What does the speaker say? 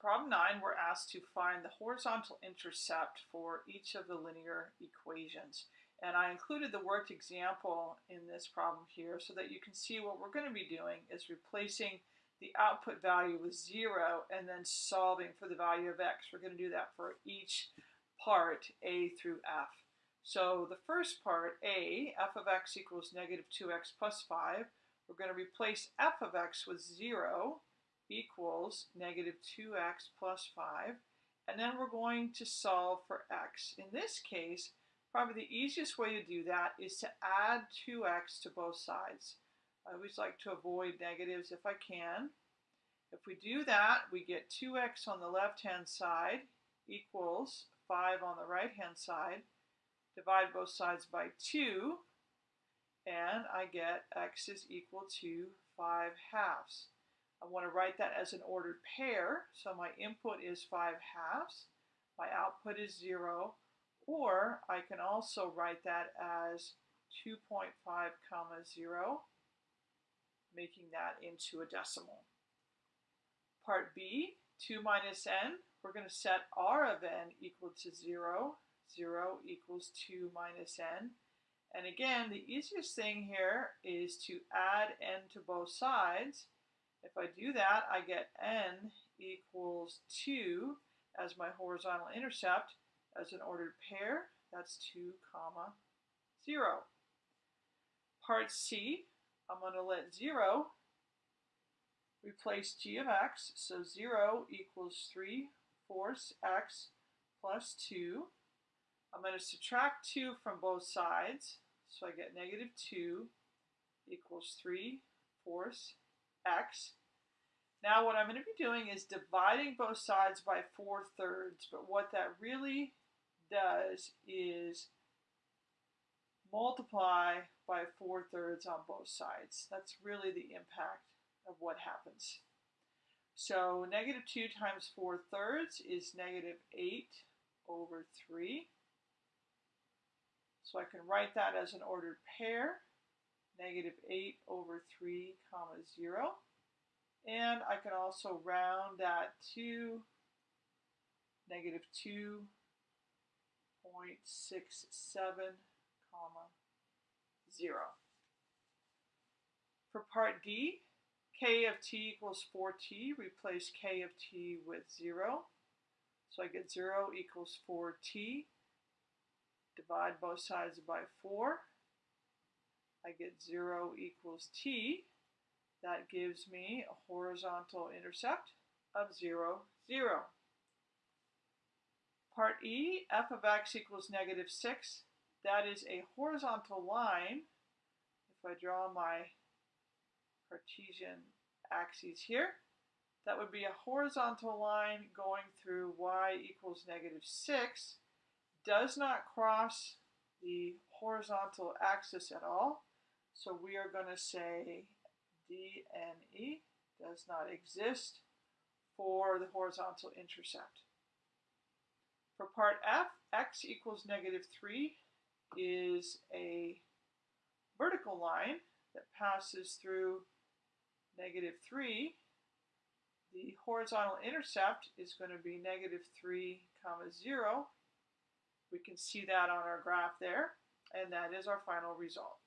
problem 9, we're asked to find the horizontal intercept for each of the linear equations. And I included the worked example in this problem here so that you can see what we're going to be doing is replacing the output value with 0 and then solving for the value of x. We're going to do that for each part, a through f. So the first part, a, f of x equals negative 2x plus 5, we're going to replace f of x with 0 equals negative 2x plus 5. And then we're going to solve for x. In this case, probably the easiest way to do that is to add 2x to both sides. I always like to avoid negatives if I can. If we do that, we get 2x on the left-hand side equals 5 on the right-hand side. Divide both sides by 2, and I get x is equal to 5 halves. I want to write that as an ordered pair, so my input is 5 halves, my output is 0, or I can also write that as 2.5 comma 0, making that into a decimal. Part B, 2 minus n, we're going to set r of n equal to 0. 0 equals 2 minus n. And again, the easiest thing here is to add n to both sides. If I do that, I get n equals 2 as my horizontal intercept. As an ordered pair, that's 2 comma 0. Part C, I'm going to let 0 replace g of x. So 0 equals 3 fourths x plus 2. I'm going to subtract 2 from both sides. So I get negative 2 equals 3 fourths x. Now what I'm going to be doing is dividing both sides by 4 thirds. But what that really does is multiply by 4 thirds on both sides. That's really the impact of what happens. So negative 2 times 4 thirds is negative 8 over 3. So I can write that as an ordered pair, negative 8 over 3 comma 0. And I can also round that to negative 2.67 comma 0. For part D, k of t equals 4t, replace k of t with 0. So I get 0 equals 4t. Divide both sides by 4. I get 0 equals t. That gives me a horizontal intercept of 0, 0. Part E, f of x equals negative 6. That is a horizontal line. If I draw my Cartesian axes here, that would be a horizontal line going through y equals negative 6. Does not cross the horizontal axis at all. So we are going to say DNE does not exist for the horizontal intercept. For part F, x equals negative 3 is a vertical line that passes through negative 3. The horizontal intercept is going to be negative 3 comma 0. We can see that on our graph there, and that is our final result.